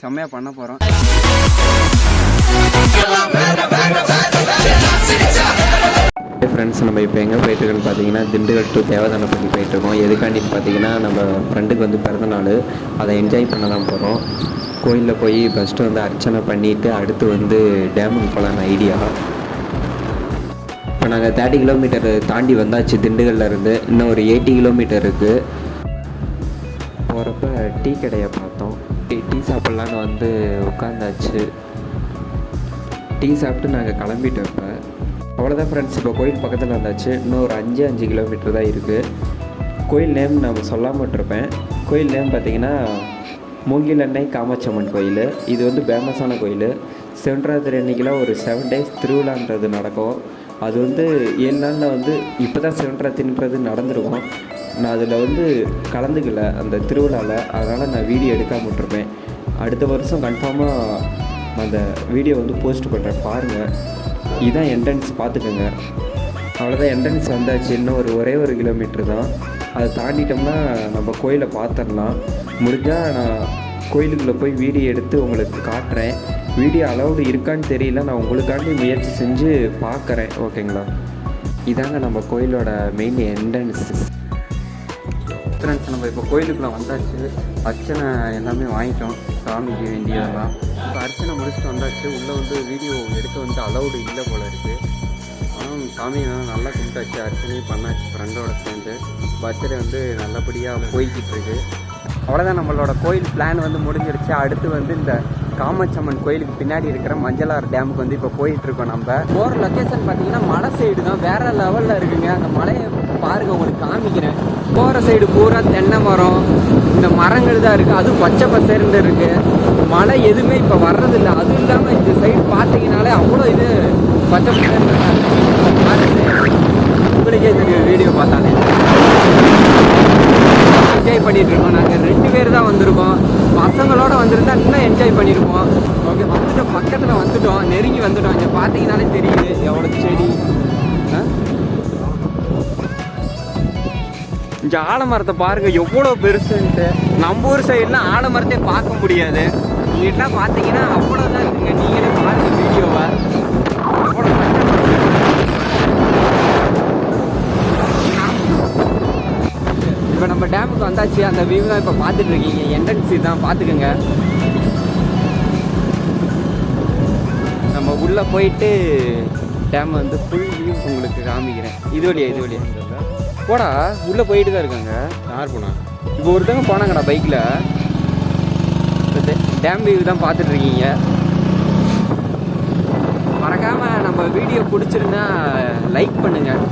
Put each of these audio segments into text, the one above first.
செம்மையாக பண்ண போகிறோம் ஃப்ரெண்ட்ஸ் நம்ம இப்போ எங்கே போயிட்டுருக்கோம் பார்த்தீங்கன்னா திண்டுக்கல் டு தேவதானப்பள்ளி போயிட்டுருக்கோம். எதுக்காண்டின்னு பார்த்தீங்கன்னா நம்ம ஃப்ரெண்டுக்கு வந்து பிறந்தநாள் அதை என்ஜாய் பண்ண தான் போகிறோம் கோயிலில் போய் ஃபஸ்ட்டு வந்து அர்ச்சனை பண்ணிவிட்டு அடுத்து வந்து டேமுக்கு போகலான்னு ஐடியா இப்போ நாங்கள் தேர்ட்டி கிலோமீட்டர் தாண்டி வந்தாச்சு திண்டுக்கல்ல இருந்து. இன்னும் ஒரு எயிட்டி கிலோமீட்டர் இருக்குது போகிறப்ப டீ கடையை பார்த்தோம். டீ டீ சாப்பிட்லான்னு வந்து உட்காந்தாச்சு. டீ சாப்பிட்டு நாங்கள் கிளம்பிட்டோம் இப்போ. அவ்வளோதான் ஃப்ரெண்ட்ஸ் இப்போ கோயில் பக்கத்தில் வந்தாச்சு இன்னும் ஒரு அஞ்சு அஞ்சு கிலோமீட்டர் தான் இருக்குது கோயில் நேம் நான் சொல்லாமல் கோயில் நேம் பார்த்தீங்கன்னா மூங்கில் அன்னை காமாட்சம்மன் கோயில். இது வந்து ஃபேமஸான கோயில். செவன்றாத்திரி அன்னைக்கெலாம் ஒரு செவன் டேஸ் திருவிழான்றது நடக்கும். அது வந்து ஏழு நாளில் வந்து இப்போ தான் செவன்றாத்தின்றது நடந்திருக்கும். நான் அதில் வந்து கலந்துக்கல அந்த திருவிழாவில் அதனால் நான் வீடியோ எடுக்காமல் விட்டுருப்பேன். அடுத்த வருஷம் கன்ஃபார்மாக அந்த வீடியோ வந்து போஸ்ட் பண்ணுறேன் பாருங்கள் இதுதான் என்ட்ரன்ஸ் பார்த்துக்கோங்க. அவ்வளோதான் என்ட்ரன்ஸ் வந்தாச்சு. இன்னும் ஒரு ஒரே ஒரு கிலோமீட்டர் தான். அதை தாண்டிட்டோம்னா நம்ம கோயிலை பார்த்துடலாம். முடிஞ்சால் நான் கோயிலுக்குள்ளே போய் வீடியோ எடுத்து உங்களுக்கு காட்டுறேன். வீடியோ அலௌடு இருக்கான்னு தெரியல. நான் உங்களுக்காண்டி முயற்சி செஞ்சு பார்க்குறேன். ஓகேங்களா இதாங்க நம்ம கோயிலோட மெயின் என்ட்ரன்ஸ் ஃப்ரெண்ட்ஸ் நம்ம இப்போ கோயிலுக்குள்ளே வந்தாச்சு. அர்ச்சனை எல்லாமே வாங்கிட்டோம். சாமிக்கு வேண்டியதெல்லாம் இப்போ அர்ச்சனை முடிச்சுட்டு வந்தாச்சு. உள்ளே வந்து வீடியோ எடுக்க வந்து அலௌடு இல்லை போல இருக்குது ஆனால் சாமியை நல்லா கும்பிட்டாச்சு. அர்ச்சனையும் பண்ணாச்சு. ஃப்ரெண்டோட சேர்ந்து. பர்த்டே வந்து நல்லபடியாக போய்கிட்டு இருக்கு. அவ்வளோதான் நம்மளோட கோயில் பிளான் வந்து முடிஞ்சிருச்சு. அடுத்து வந்து இந்த காமாட்சம்மன் கோயிலுக்கு பின்னாடி இருக்கிற மஞ்சளார் டேமுக்கு வந்து இப்போ போயிட்டு இருக்கோம் நம்ம. போகிற லொக்கேஷன் பார்த்தீங்கன்னா மலை சைடு தான். வேற லெவலில் இருக்குங்க. அந்த மலையை பாருங்க உங்களுக்கு காமிக்கிறேன். போகிற சைடு பூரா தென்னை மரம் இந்த மரங்கள் தான் இருக்குது அதுவும் பச்சை பசேர்ந்து இருக்குது மழை எதுவுமே இப்போ வர்றதில்லை. அதுவும் இல்லாமல் இந்த சைடு பார்த்தீங்கனாலே அவ்வளோ இது பச்சை பசேர்ந்து உங்களுக்கே இந்த வீடியோ பார்த்தாலே. என்ஜாய் பண்ணிட்டு இருக்கோம். நாங்கள் ரெண்டு பேர் தான் வந்திருக்கோம். பசங்களோட வந்திருந்தா இன்னும் என்ஜாய் பண்ணியிருப்போம் ஓகே வந்துட்டோம். பக்கத்தில் வந்துட்டோம். நெருங்கி வந்துட்டோம். இங்கே பார்த்தீங்கனாலே தெரியுது. எவ்வளோ செடி. ஆ? இந்த ஆலமரத்தை பாருங்க எவ்வளோ பெருசுன்ட்டு. நம்ம ஊர் சைட்லாம் ஆலமரத்தை பார்க்க முடியாது. இங்கிட்டலாம் பார்த்தீங்கன்னா அவ்வளோதான் இருக்குங்க. நீங்களே பாருங்க வீடியோவை எவ்வளோ இப்போ நம்ம டேமுக்கு வந்தாச்சு. அந்த வியூ தான் இப்போ பார்த்துட்டு இருக்கீங்க. என்ட்ரன்ஸ் தான் பார்த்துக்குங்க. நம்ம உள்ளே போயிட்டு டேம் வந்து ஃபுல் வியூ உங்களுக்கு காமிக்கிறேன். இது வழியா இது வழியா. போடா உள்ளே போயிட்டு தான் இருக்காங்க. யார் போனா? இப்போ ஒருத்தவங்க போனாங்கடா பைக்கில் டேம் வியூ தான் பார்த்துட்டு இருக்கீங்க. மறக்காமல் நம்ம வீடியோ பிடிச்சிருந்தா லைக் பண்ணுங்கள்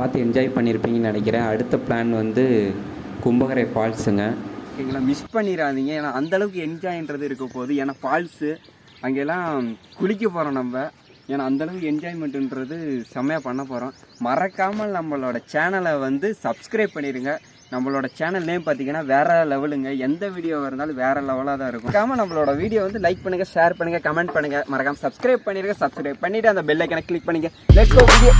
பார்த்து என்ஜாய் பண்ணியிருப்பீங்கன்னு நினைக்கிறேன். அடுத்த பிளான் வந்து கும்பகரை ஃபால்ஸுங்க எங்களை மிஸ் பண்ணிடாதீங்க ஏன்னா அந்தளவுக்கு என்ஜாய்ன்றது இருக்க போகுது. ஏன்னா ஃபால்ஸு அங்கெல்லாம் குளிக்க போகிறோம் நம்ம. ஏன்னா அந்தளவுக்கு என்ஜாய்மெண்ட்டுன்றது செம்மையாக பண்ண போகிறோம் மறக்காமல் நம்மளோட சேனலை வந்து சப்ஸ்கிரைப் பண்ணிடுங்க நம்மளோட சேனல் நேம் பார்த்தீங்கன்னா வேற லெவலுங்க எந்த வீடியோ இருந்தாலும் வேற லெவலாக தான் இருக்கும். மறக்காமல் நம்மளோட வீடியோ வந்து லைக் பண்ணுங்கள் ஷேர் பண்ணுங்கள் கமெண்ட் பண்ணுங்க. மறக்காமல் சப்ஸ்கிரைப் பண்ணிடுங்க சப்ஸ்கிரைப் பண்ணிவிட்டு அந்த பெல்லைக்கனை கிளிக் பண்ணுங்கள் லெட்ஸ் வீடியோ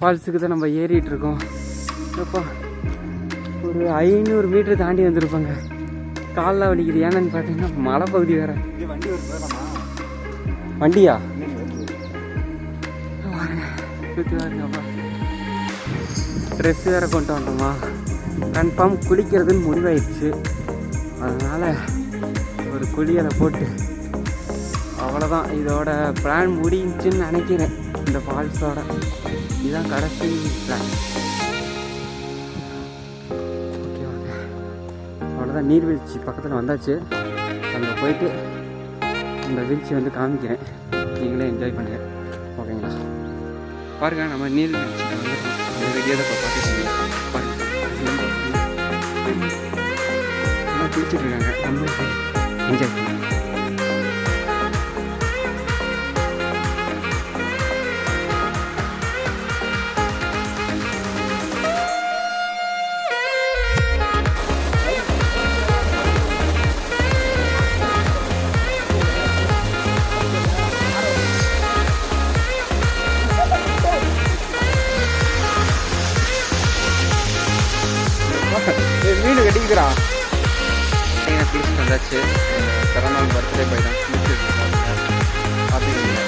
ஃபால்ஸுக்கு தான் நம்ம ஏறிட்டு இருக்கோம். அப்பா ஒரு ஐநூறு மீட்டர் தாண்டி வந்திருப்பாங்க. காலில் வலிக்குது. ஏன்னு பார்த்தீங்கன்னா மலை பகுதி வேற. வண்டியா? சுத்தி பாருங்கப்பா ட்ரெஸ் வேற கொண்டு வந்தோமா. கன்ஃபார்ம் குளிக்கிறதுன்னு முடிவாயிடுச்சு. அதனால் ஒரு குளியலை போட்டு அவ்வளோதான் இதோட பிளான் முடிஞ்சுன்னு நினைக்கிறேன். இந்த ஃபால்ஸோட. இதுதான் கடைசி பிளான் ஓகே அவ்வளோதான் நீர்வீழ்ச்சி பக்கத்தில் வந்தாச்சு அங்கே போயிட்டு இந்த வீழ்ச்சி வந்து காமிக்கிறேன் நீங்களே என்ஜாய் பண்ணுங்கள் ஓகேங்களா பாருங்க நம்ம நீர்வீழ்ச்சி வந்து அந்த வீடியோ இப்போ பார்த்துருக்கீங்க பாருங்கள் குளிச்சுட்டு இருக்காங்க நம்ம என்ஜாய் பண்ணுங்கள் அடிக்கிறான் கட்டிக்கிறா நீங்கள் வந்தாச்சு. பிறநாள் பர்த்டே பாய் தான். குளிச்சுட்டு பார்த்தீங்களா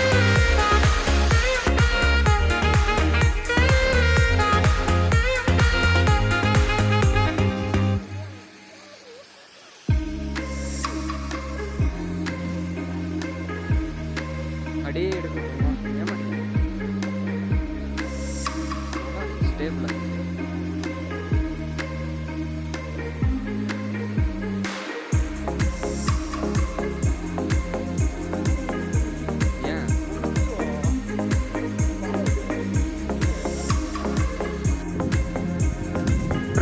அடியே எடுக்கணும். ஏமா ஸ்டேபிள்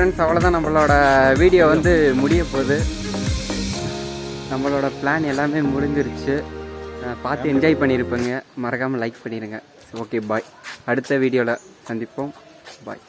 ஃப்ரெண்ட்ஸ் அவ்வளோதான் நம்மளோட வீடியோ வந்து முடிய போகுது. நம்மளோட பிளான் எல்லாமே முடிஞ்சிருச்சு. பார்த்து என்ஜாய் பண்ணியிருப்பேங்க மறக்காமல் லைக் பண்ணிடுங்க ஓகே பாய் அடுத்த வீடியோவில் சந்திப்போம். பாய்